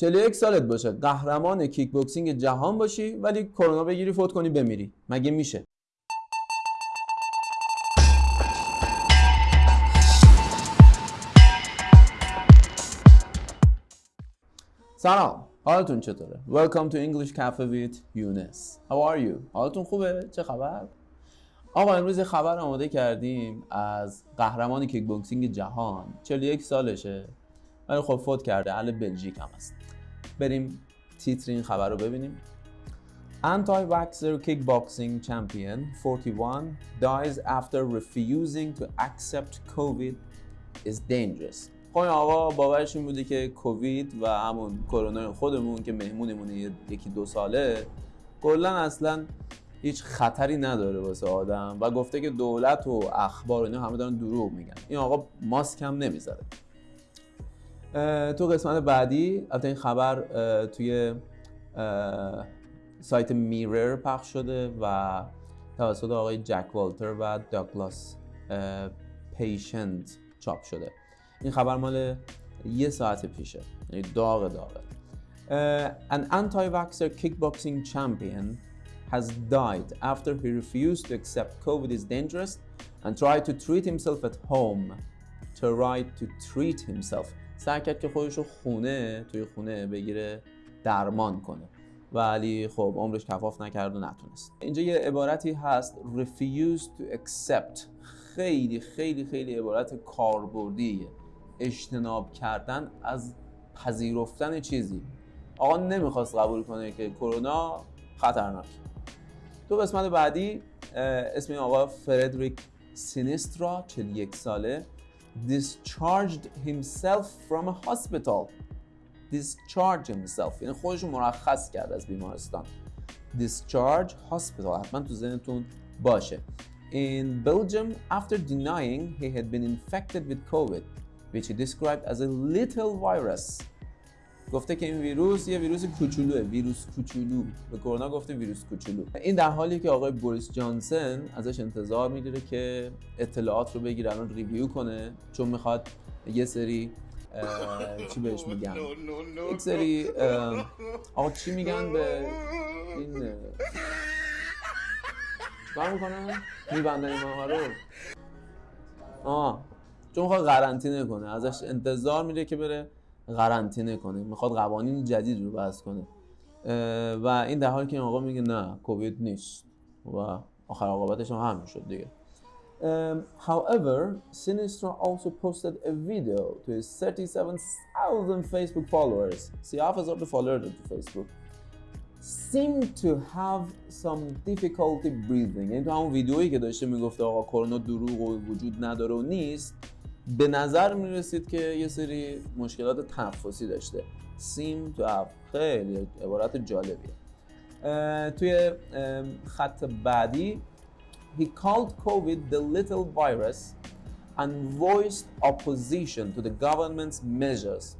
41 سالت باشه. قهرمان کیک بوکسینگ جهان باشی ولی کرونا بگیری فوت کنی بمیری. مگه میشه؟ سلام. حالتون چطوره؟ Welcome to English Cafe with Yunus How are you? حالتون خوبه؟ چه خبر؟ آقا امروز خبر آماده کردیم از قهرمان کیک بوکسینگ جهان 41 سالشه ولی خب فوت کرده. اهل بلژیک هم هست. بریم تیتر این خبر رو ببینیم. Anti-vaxxer kickboxing champion 41 dies after refusing to accept COVID is dangerous. خب این آقا باورش این بوده که کووید و همون کرونا خودمون که مهمونمونه یکی دو ساله کلا اصلا هیچ خطری نداره واسه آدم و گفته که دولت و اخبار اینا همه دارن دروغ میگن. این آقا ماسک هم نمی‌ذاره. تو قسمت بعدی البته این خبر توی سایت میرر پخش شده و توسط آقای جک والتر و داگلاس پیشنت چاپ شده این خبر مال یه ساعت پیشه یعنی داغ داغه An anti-vaxxer kickboxing champion has died after he refused to accept COVID is dangerous and tried to treat himself at home. Tried to treat himself. سعی کرد که خودش رو خونه توی خونه بگیره درمان کنه. ولی خب عمرش کفاف نکرد و نتونست. اینجا یه عبارتی هست refuse to accept. خیلی خیلی خیلی عبارت کاربردیه. اجتناب کردن از پذیرفتن چیزی. آقا نمی‌خواست قبول کنه که کرونا خطرناک. تو قسمت بعدی اسم این آقا فردریک سینیسترا 41 ساله. discharged himself from a hospital discharge himself یعنی خودش مرخص کرد از بیمارستان discharge hospital حتما تو ذهنتون باشه in Belgium after denying he had been infected with COVID which he described as a little virus گفته که این ویروس یه ویروس کوچولوه ویروس کوچولو. به کرونا گفته ویروس کوچولو. این در حالی که آقای بوریس جانسن ازش انتظار می‌گیره که اطلاعات رو بگیره الان ریویو کنه چون می‌خواد یه سری چی بهش میگن؟ یک سری آقا چی میگن به این چیکار می‌کنن؟ میبندن این رو. آه چون می‌خواد قرنطینه کنه. ازش انتظار میره که بره قرنطینه کنه می‌خواد قوانین جدید رو بحث کنه و این در حالی که این آقا میگه نه کووید نیست و آخر عاقبتش هم همین شد دیگه Um, however, Sinistra also posted a video to his 37,000 Facebook followers. 37,000 followers to Facebook. seemed to have some difficulty breathing. یعنی تو همون ویدیویی که داشته می‌گفته آقا کرونا دروغ و وجود نداره و نیست به نظر می رسید که یه سری مشکلات تنفسی داشته. سیم تو خیلی عبارت جالبیه. توی خط بعدی He called COVID the little virus and voiced opposition to the government's measures.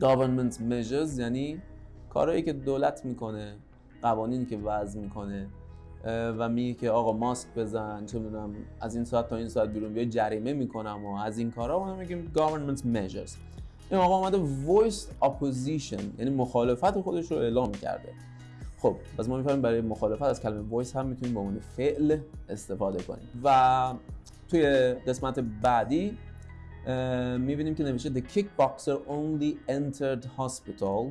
Government's measures یعنی کارهایی که دولت می‌کنه قوانینی که وضع می‌کنه. و میگه که آقا ماسک بزن چه می‌دونم از این ساعت تا این ساعت بیرون بیا جریمه می‌کنم و از این کارا. ما میگیم government measures. این آقا اومده voice opposition یعنی مخالفت خودش رو اعلام کرده. خب پس ما می‌فهمیم برای مخالفت از کلمه voice هم می‌تونیم به عنوان فعل استفاده کنیم. و توی قسمت بعدی می‌بینیم که نوشته the kickboxer only entered hospital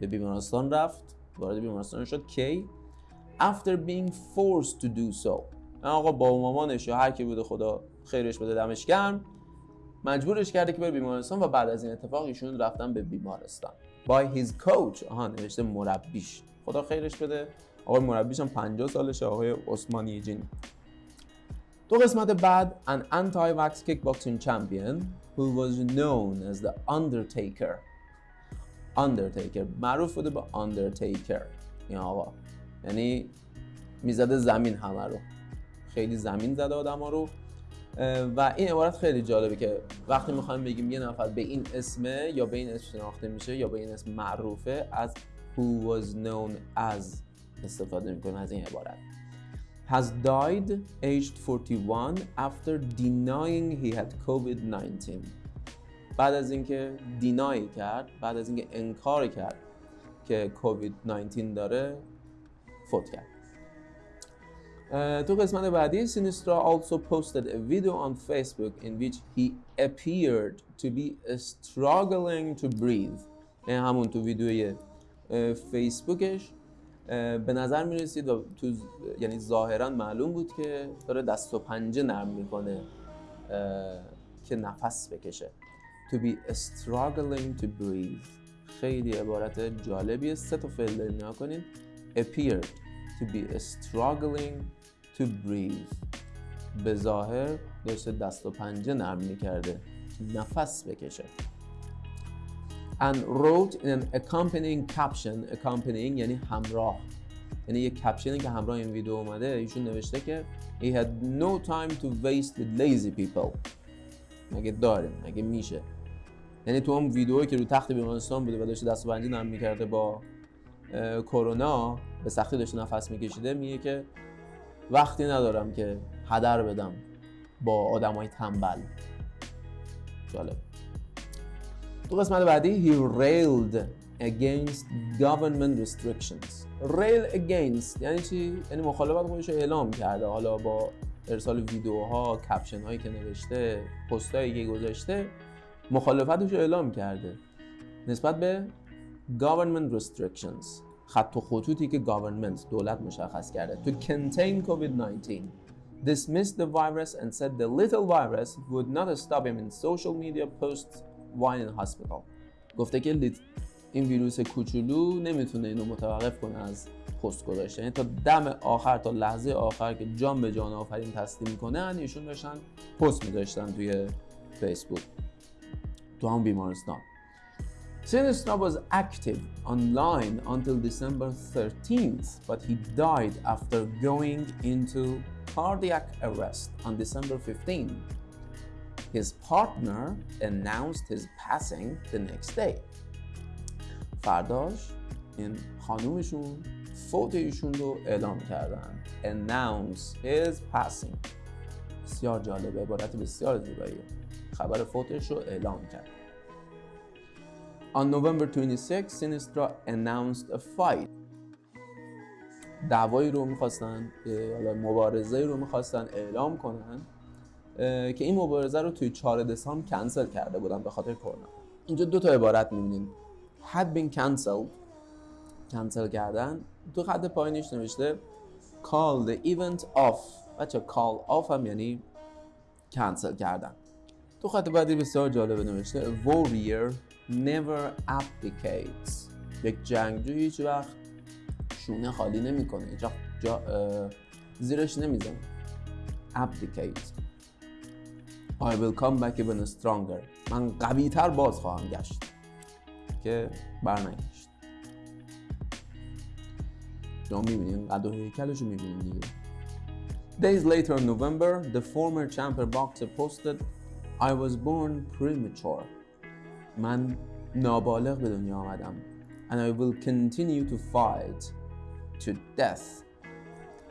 به بیمارستان رفت. وارد بیمارستان شد. کی؟ After being forced to do so. آقا با مامانش یا هر کی بوده خدا خیرش بده دمش گرم. مجبورش کرده که بره بیمارستان و بعد از این اتفاق ایشون رفتن به بیمارستان. By his coach آها نوشته مربیش. خدا خیرش بده. آقای مربیش هم 50 سالشه آقای عثمانی جین تو قسمت بعد an anti-vax kickboxing champion who was known as the Undertaker. Undertaker معروف بوده به Undertaker. این آقا. یعنی می‌زده زمین همه رو. خیلی زمین زده آدم ها رو. و این عبارت خیلی جالبه که وقتی می‌خوایم بگیم یه نفر به این اسمه یا به این اسم شناخته میشه یا به این اسم معروفه از who was known as استفاده می‌کنه از این عبارت. Has died aged 41 after denying he had COVID-19 بعد از اینکه دینای کرد بعد از اینکه انکار کرد که کووید 19 داره فوت کرد. تو قسمت بعدی سینسترا also posted a video on Facebook in which he appeared to be struggling to breathe. این همون تو ویدیوی فیسبوکش به نظر می رسید و تو یعنی ظاهرا معلوم بود که داره دست و پنجه نرم می‌کنه که نفس بکشه. To be struggling to breathe. خیلی عبارت جالبیه. سه تا فعل داریم نگاه کنین appeared to be struggling to breathe. به ظاهر داشته دست و پنجه نرم می‌کرده. نفس بکشه. And wrote in an accompanying caption. Accompanying یعنی همراه. یعنی یه کپشنی که همراه این ویدیو اومده ایشون نوشته که he had no time to waste with lazy people. مگه داریم مگه میشه؟ یعنی تو اون ویدیویی که رو تخت بیمارستان بوده و داشته دست و نرم می‌کرده با کرونا به سختی داشته نفس میکشیده میگه که وقتی ندارم که هدر بدم با آدمای تنبل. جالب. تو قسمت بعدی he railed against government restrictions. Rail against یعنی چی؟ یعنی مخالفت خودش رو اعلام کرده. حالا با ارسال ویدیوها کپشن هایی که نوشته پست هایی که گذاشته مخالفتش رو اعلام کرده. نسبت به government restrictions. خط و خطوطی که government دولت مشخص کرده. To contain COVID-19 dismissed the virus and said the little virus would not stop him in social media posts while in hospital. گفته که این ویروس کوچولو نمی‌تونه اینو متوقف کنه از پست گذاشتن. یعنی تا دم آخر تا لحظه آخر که جان به جان آفرین تسلیم کنن ایشون داشتن پست میذاشتن توی فیسبوک تو هم بیمارستان. Sinistra was active online until December 13th, but he died after going into cardiac arrest on December 15th. His partner announced his passing the next day. فرداش این خانومشون فوت ایشون رو اعلام کردن announce his passing بسیار جالبه عبارت بسیار زیباییه خبر فوتش رو اعلام کرد On November 26, Sinistra announced a fight. دعوایی رو می‌خواستن مبارزه رو می‌خواستن اعلام کنن که این مبارزه رو توی 4 دسامبر کنسل کرده بودن به خاطر کرونا. اینجا دو تا عبارت می‌بینید had been cancelled کنسل کردن. تو خط پایینش نوشته call the event off. بچه call off هم یعنی کنسل کردن. تو خط بعدی بسیار جالبه نوشته warrior never abdicates یک جنگجو هیچ وقت شونه خالی نمی‌کنه جا, جا زیرش نمی‌زنه abdicate I will come back even stronger من قوی تر باز خواهم گشت که برنگشت شما می‌بینین قد و هیکلش رو می‌بینین دیگه Days later in November, the former champion boxer posted, I was born premature. من نابالغ به دنیا آمدم. And I will continue to fight to death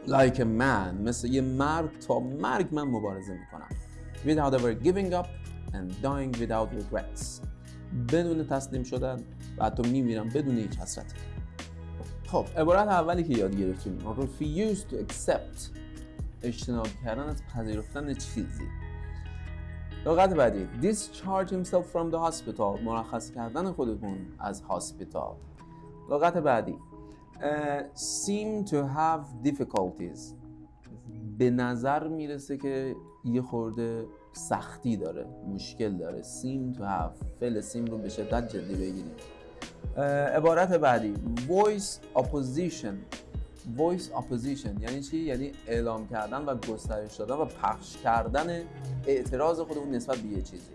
like a man. مثل یه مرد تا مرگ من مبارزه می‌کنم. Without ever giving up and dying without regrets. بدون تسلیم شدن و حتی میمیرم بدون هیچ حسرتی خب عبارت اولی که یاد گرفتیم refuse to accept اجتناب کردن از پذیرفتن چیزی. لغت بعدی. Discharge himself from the hospital. مرخص کردن خودتون از هاسپیتال لغت بعدی. Uh, seem to have difficulties. به نظر می‌رسه که یه خورده سختی داره مشکل داره. Seem to have. فعل سیم رو به شدت جدی بگیریم. عبارت بعدی. Voice opposition. Voice opposition یعنی چی؟ یعنی اعلام کردن و گسترش دادن و پخش کردن اعتراض خودمون نسبت به یه چیزی.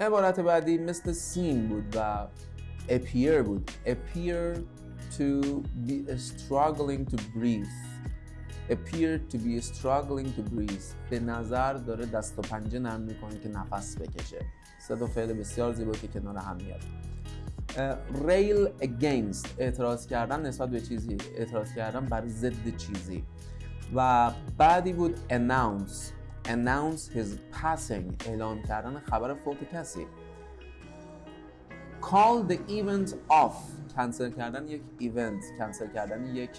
عبارت بعدی مثل سین بود و appear بود. Appear to be struggling to breathe. Appear to be struggling to breathe. به نظر داره دست و پنجه نرم می‌کنه که نفس بکشه. تا فعل بسیار زیبا که کنار هم میاد. ریل against اعتراض کردن نسبت به چیزی اعتراض کردن بر ضد چیزی. و بعدی بود announce. Announce his passing اعلام کردن خبر فوت کسی. call the event off کنسل کردن یک ایونت کنسل کردن یک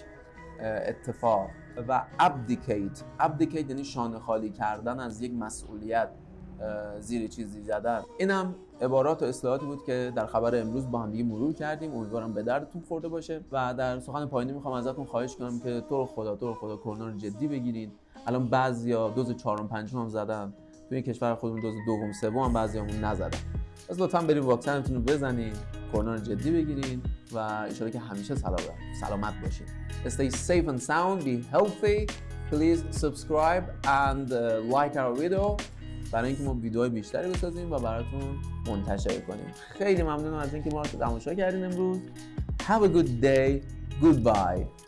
اتفاق. و abdicate. abdicate یعنی شانه خالی کردن از یک مسئولیت. زیر چیزی زدن. اینم عبارات و اصطلاحاتی بود که در خبر امروز با هم دیگه مرور کردیم. امیدوارم به دردتون خورده باشه. و در سخن پایانی می‌خوام ازتون خواهش کنم که تو رو خدا تو رو خدا کرونا رو جدی بگیرین. الان بعضیا دوز چهارم پنجم هم زدن. توی کشور خودمون دوز دوم سوم هم بعضیامون نزدن. پس لطفا بریم واکسنتون رو بزنین کرونا رو جدی بگیرین و ان که همیشه سلامت سلامت باشین. Stay safe and sound. Be healthy. Please subscribe and like our video. برای اینکه ما ویدیوهای بیشتری بسازیم و براتون منتشر کنیم خیلی ممنونم از اینکه ما رو تماشا کردین امروز Have a good day. Goodbye.